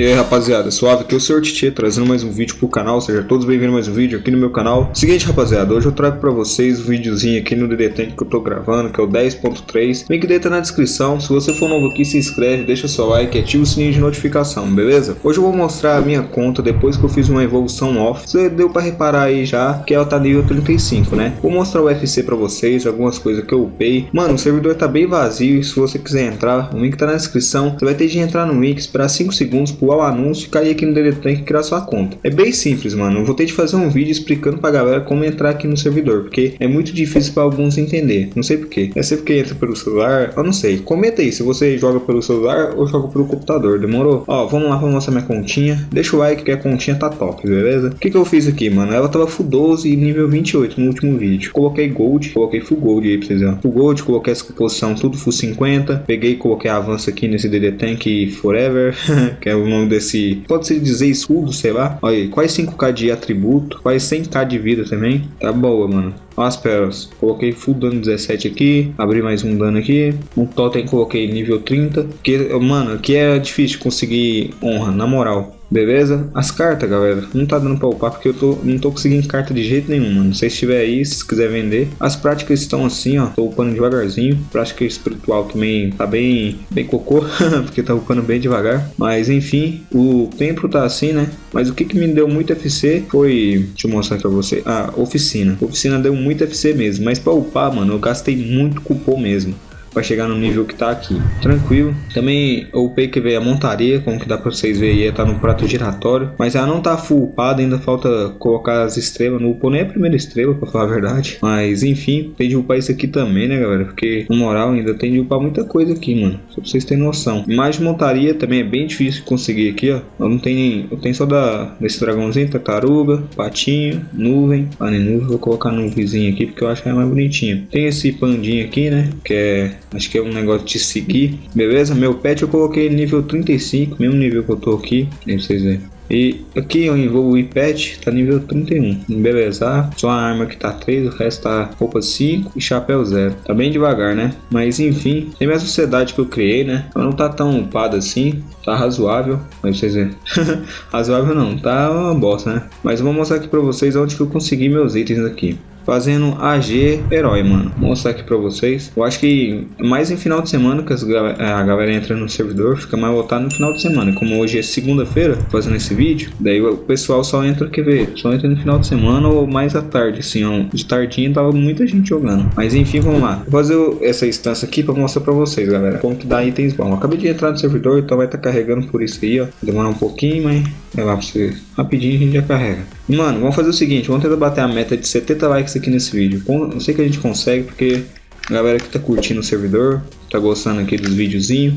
E aí rapaziada, suave, aqui é o Sr. Titi trazendo mais um vídeo pro canal, sejam todos bem-vindos a mais um vídeo aqui no meu canal. Seguinte rapaziada, hoje eu trago pra vocês um videozinho aqui no DD Tank que eu tô gravando, que é o 10.3 Link dele tá na descrição, se você for novo aqui se inscreve, deixa seu like e ativa o sininho de notificação, beleza? Hoje eu vou mostrar a minha conta depois que eu fiz uma evolução off. Você deu pra reparar aí já que ela tá nível 35, né? Vou mostrar o UFC pra vocês, algumas coisas que eu upei. Mano, o servidor tá bem vazio se você quiser entrar, o link tá na descrição. Você vai ter de entrar no link, esperar 5 segundos pular o anúncio e cair aqui no DD Tank e criar sua conta. É bem simples, mano. Eu vou ter de fazer um vídeo explicando pra galera como entrar aqui no servidor, porque é muito difícil para alguns entender. Não sei porquê. É sempre que entra pelo celular, eu não sei. Comenta aí se você joga pelo celular ou joga pelo computador, demorou? Ó, vamos lá, vamos mostrar minha continha. Deixa o like que a continha tá top, beleza? O que que eu fiz aqui, mano? Ela tava full 12 e nível 28 no último vídeo. Coloquei gold, coloquei full gold aí pra vocês verem. Full gold, coloquei essa composição tudo full 50. Peguei e coloquei avanço aqui nesse DD Tank Forever, que é o nome desse... Pode-se dizer escudo, sei lá. Olha aí, quase 5k de atributo, quase 100k de vida também. Tá boa, mano. Olha as pérolas. Coloquei full dano 17 aqui. Abri mais um dano aqui. Um totem coloquei nível 30. Que, mano, aqui é difícil conseguir honra, na moral. Beleza? As cartas, galera, não tá dando pra upar porque eu tô, não tô conseguindo carta de jeito nenhum, mano. Se estiver aí, se quiser vender. As práticas estão assim, ó. Tô upando devagarzinho. Prática espiritual também tá bem, bem cocô, porque tá upando bem devagar. Mas enfim, o templo tá assim, né? Mas o que que me deu muito FC foi... Deixa eu mostrar pra você. Ah, oficina. Oficina deu muito FC mesmo. Mas pra upar, mano, eu gastei muito cupom mesmo para chegar no nível que tá aqui. Tranquilo. Também o upei que veio a montaria, como que dá para vocês verem aí, tá no prato giratório. Mas ela não tá full upada, ainda falta colocar as estrelas. No upou nem a primeira estrela, para falar a verdade. Mas enfim, tem de upar isso aqui também, né galera? Porque no moral ainda tem de upar muita coisa aqui, mano. Só pra vocês terem noção. Mais montaria também é bem difícil de conseguir aqui, ó. Eu não tenho, eu tenho só da, desse dragãozinho, tartaruga, patinho, nuvem. Ah, nem nuvem, vou colocar nuvenzinho aqui porque eu acho que é mais bonitinho. Tem esse pandinho aqui, né? Que é Acho que é um negócio de seguir. Beleza? Meu pet eu coloquei nível 35, mesmo nível que eu tô aqui. Aí vocês verem. E aqui eu evoluí pet, tá nível 31. Beleza, só a arma que tá 3, o resto tá roupa 5 e chapéu 0. Tá bem devagar, né? Mas enfim, tem minha sociedade que eu criei, né? Ela não tá tão upada assim, tá razoável. Mas vocês verem. razoável não, tá uma bosta, né? Mas eu vou mostrar aqui pra vocês onde que eu consegui meus itens aqui fazendo AG herói, mano. Vou mostrar aqui pra vocês. Eu acho que mais em final de semana que a galera entra no servidor, fica mais voltado no final de semana. Como hoje é segunda-feira, fazendo esse vídeo, daí o pessoal só entra, quer ver, só entra no final de semana ou mais à tarde, assim, ó. De tardinha tava muita gente jogando. Mas enfim, vamos lá. Vou fazer essa instância aqui pra mostrar pra vocês, galera, como que dá itens bons. acabei de entrar no servidor, então vai estar tá carregando por isso aí, ó. Demora um pouquinho, mas é lá pra vocês. Rapidinho a gente já carrega. Mano, vamos fazer o seguinte, vamos tentar bater a meta de 70 likes aqui nesse vídeo. Eu sei que a gente consegue, porque a galera que tá curtindo o servidor, tá gostando aqui dos videozinhos.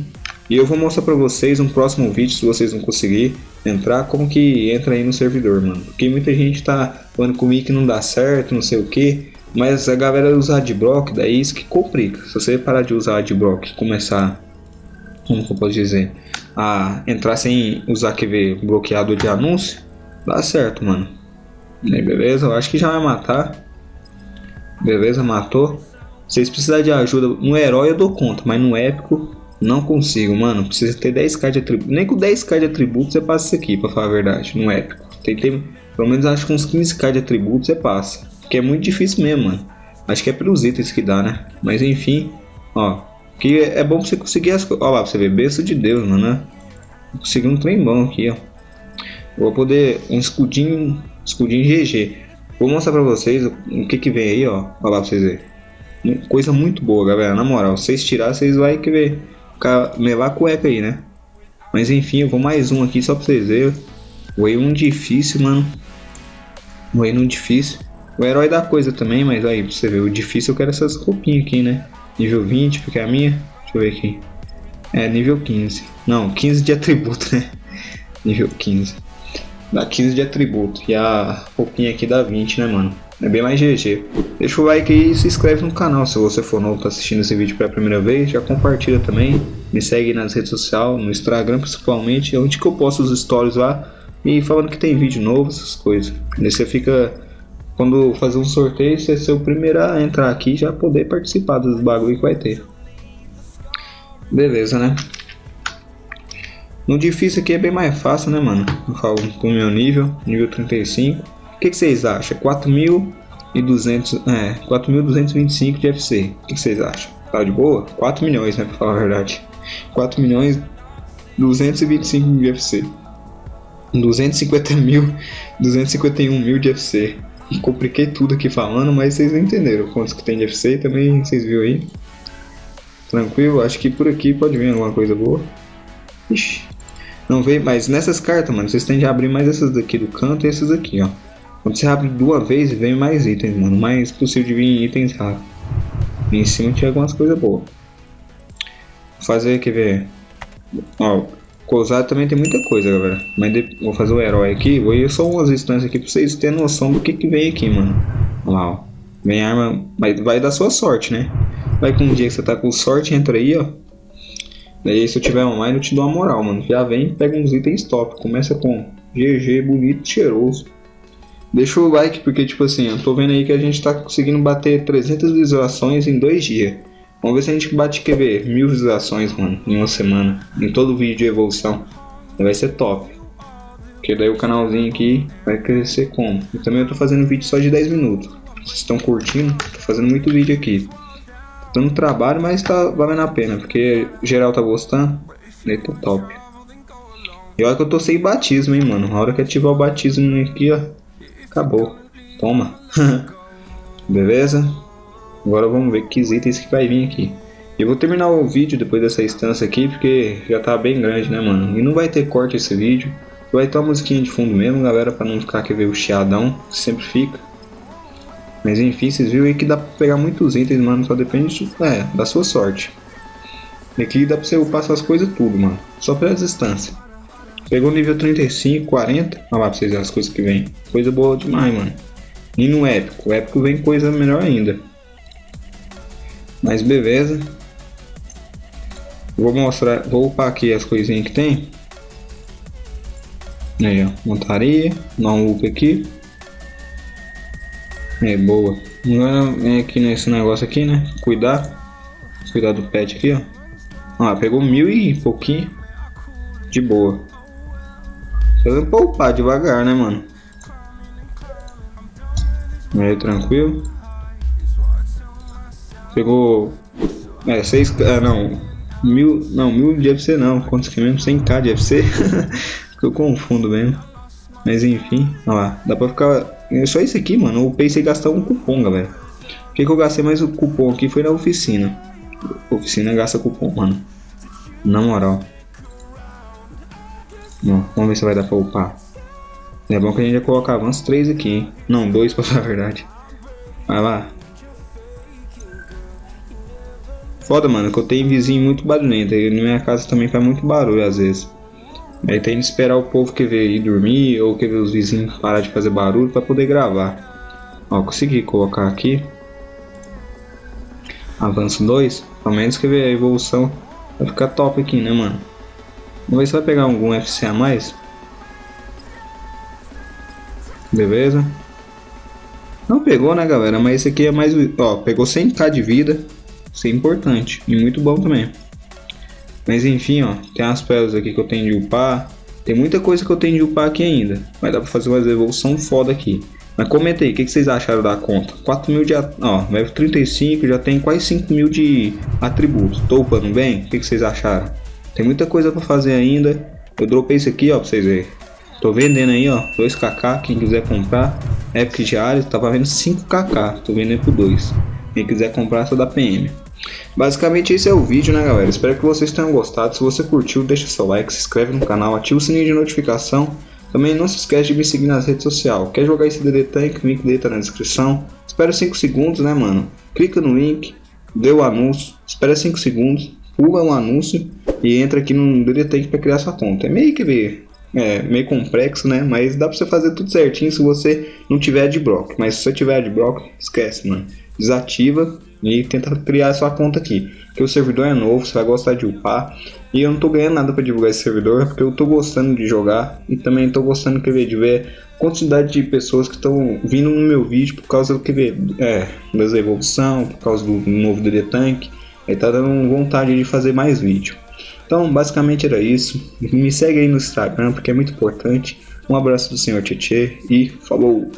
E eu vou mostrar pra vocês um próximo vídeo, se vocês não conseguir entrar, como que entra aí no servidor, mano. Porque muita gente tá falando comigo que não dá certo, não sei o que. Mas a galera usa adblock, daí isso que complica. Se você parar de usar adblock e começar, como que eu posso dizer, a entrar sem usar QV bloqueado de anúncio, dá certo, mano. Aí, beleza, eu acho que já vai matar. Beleza, matou. Vocês precisarem de ajuda no herói eu dou conta, mas no épico não consigo, mano. Precisa ter 10k de atributo. Nem com 10k de atributos você passa isso aqui, pra falar a verdade, no épico. Tem que ter, pelo menos acho que uns 15k de atributos você passa. Que é muito difícil mesmo, mano. Acho que é pelos itens que dá, né? Mas enfim, ó. Que é bom você conseguir as coisas. Ó lá, pra você ver, besta de Deus, mano, né? Consegui um trem bom aqui, ó. Vou poder. Um escudinho. Escudinho GG. Vou mostrar pra vocês o que que vem aí, ó. Olha lá pra vocês verem. Coisa muito boa, galera. Na moral, vocês tirar, vocês vai que ver. Ficar, levar a cueca aí, né? Mas enfim, eu vou mais um aqui só pra vocês verem. Voei um difícil, mano. Voei um difícil. O herói da coisa também, mas aí, pra você ver, o difícil eu quero essas roupinhas aqui, né? Nível 20, porque é a minha. Deixa eu ver aqui. É, nível 15. Não, 15 de atributo, né? nível 15 dá 15 de atributo. E a roupinha aqui dá 20, né, mano? É bem mais GG. Deixa o like aí e se inscreve no canal se você for novo, tá assistindo esse vídeo pela primeira vez. Já compartilha também. Me segue nas redes sociais, no Instagram principalmente. Onde que eu posto os stories lá. E falando que tem vídeo novo, essas coisas. Daí você fica... Quando fazer um sorteio, você ser o primeiro a entrar aqui e já poder participar dos bagulho que vai ter. Beleza, né? No difícil aqui é bem mais fácil, né, mano? Eu falo pro meu nível, nível 35. O que, que vocês acham? 4.200, é, 4.225 de FC. O que, que vocês acham? Tá de boa? 4 milhões, né, pra falar a verdade. 4 milhões 225 de FC. 250 mil, 251 mil de FC. Compliquei tudo aqui falando, mas vocês entenderam quantos que tem de FC também, vocês viram aí. Tranquilo, acho que por aqui pode vir alguma coisa boa. Ixi, não veio, mas nessas cartas, mano, vocês têm de abrir mais essas daqui do canto e essas aqui, ó. Quando você abre duas vezes, vem mais itens, mano. Mais possível de vir itens. E em cima tinha algumas coisas boas. Vou fazer, quer ver? Ó, Cousado também tem muita coisa, galera. Mas de... vou fazer o herói aqui. Vou ir só umas instâncias aqui pra vocês terem noção do que que vem aqui, mano. Olha lá, ó. Vem arma... Mas vai dar sua sorte, né? Vai com um dia que você tá com sorte, entra aí, ó. Daí se eu tiver online eu te dou uma moral, mano. Já vem pega uns itens top. Começa com GG, bonito, cheiroso. Deixa o like, porque tipo assim, eu tô vendo aí que a gente tá conseguindo bater 300 visualizações em dois dias. Vamos ver se a gente bate, ver, mil visualizações, mano, em uma semana. Em todo vídeo de evolução. Vai ser top. Porque daí o canalzinho aqui vai crescer como? E também eu tô fazendo vídeo só de 10 minutos. Vocês estão curtindo? Tô fazendo muito vídeo aqui. Tô no trabalho, mas tá valendo a pena. Porque geral tá gostando. Daí tá top. E olha que eu tô sem batismo, hein, mano. Na hora que ativar o batismo aqui, ó. Acabou. Toma. Beleza? Agora vamos ver que itens que vai vir aqui. Eu vou terminar o vídeo depois dessa instância aqui, porque já tá bem grande, né, mano? E não vai ter corte esse vídeo. Vai ter uma musiquinha de fundo mesmo, galera, pra não ficar que ver o chiadão, que sempre fica. Mas enfim, vocês viram aí que dá pra pegar muitos itens, mano, só depende é, da sua sorte. E aqui dá pra você upar essas coisas tudo, mano, só pela distância. Pegou nível 35, 40, olha lá pra vocês verem as coisas que vem. Coisa boa demais, mano. E no épico, o épico vem coisa melhor ainda. Mas beleza. Vou mostrar, vou upar aqui as coisinhas que tem. Aí ó, montaria, não up aqui. É boa. Agora vem aqui nesse negócio aqui, né? Cuidar. Cuidar do pet aqui, ó. Ah, pegou mil e pouquinho. De boa. Fazendo poupar devagar, né, mano? Aí, tranquilo. Pegou. É, 6. Ah, não. Mil. Não, mil de FC não. Quantos que é mesmo? 100k de FC? eu confundo mesmo. Mas enfim, olha lá. Dá pra ficar. É só isso aqui, mano. Eu pensei em gastar um cupom, galera. Por que, que eu gastei mais o cupom aqui? Foi na oficina. oficina gasta cupom, mano. Na moral. Ó, vamos ver se vai dar pra upar. É bom que a gente já colocava uns 3 aqui, hein? Não, dois pra falar a verdade. Vai lá. Foda, mano, que eu tenho vizinho muito barulhento. E na minha casa também faz muito barulho às vezes. Aí tem que esperar o povo que ver ir dormir ou que ver os vizinhos parar de fazer barulho para poder gravar. Ó, consegui colocar aqui. Avanço 2. Pelo menos que ver a evolução vai ficar top aqui, né, mano? Vamos ver se vai pegar algum FC a mais. Beleza. Não pegou, né, galera? Mas esse aqui é mais... Ó, pegou 100k de vida. Isso é importante e muito bom também. Mas enfim, ó, tem as pérolas aqui que eu tenho de upar. Tem muita coisa que eu tenho de upar aqui ainda. Mas dá pra fazer uma evolução foda aqui. Mas comenta aí, o que, que, vocês acharam da conta? 4 mil de... Ó, level 35, já tem quase 5 mil de atributos. Tô upando bem? O que, que vocês acharam? Tem muita coisa pra fazer ainda. Eu dropei isso aqui, ó, pra vocês verem. Tô vendendo aí, ó, 2kk, quem quiser comprar. Epic diário, tava vendo 5kk, tô vendendo por 2. Quem quiser comprar, só da PM. Basicamente esse é o vídeo, né galera? Espero que vocês tenham gostado. Se você curtiu, deixa seu like, se inscreve no canal, ativa o sininho de notificação. Também não se esquece de me seguir nas redes sociais. Quer jogar esse DD Tank? O link dele tá na descrição. Espera 5 segundos, né mano? Clica no link, dê o anúncio, espera 5 segundos, pula o anúncio e entra aqui no DD Tank para criar sua conta. É meio que é, meio complexo, né? Mas dá pra você fazer tudo certinho se você não tiver adblock. Mas se você tiver adblock, esquece, mano. Desativa e tenta criar sua conta aqui. Porque o servidor é novo, você vai gostar de upar. E eu não tô ganhando nada para divulgar esse servidor, porque eu tô gostando de jogar e também tô gostando que de ver a quantidade de pessoas que estão vindo no meu vídeo por causa do que ver, é, das evolução, por causa do novo DD Tank. Aí tá dando vontade de fazer mais vídeo. Então, basicamente era isso. Me segue aí no Instagram, porque é muito importante. Um abraço do senhor Tietê e falou!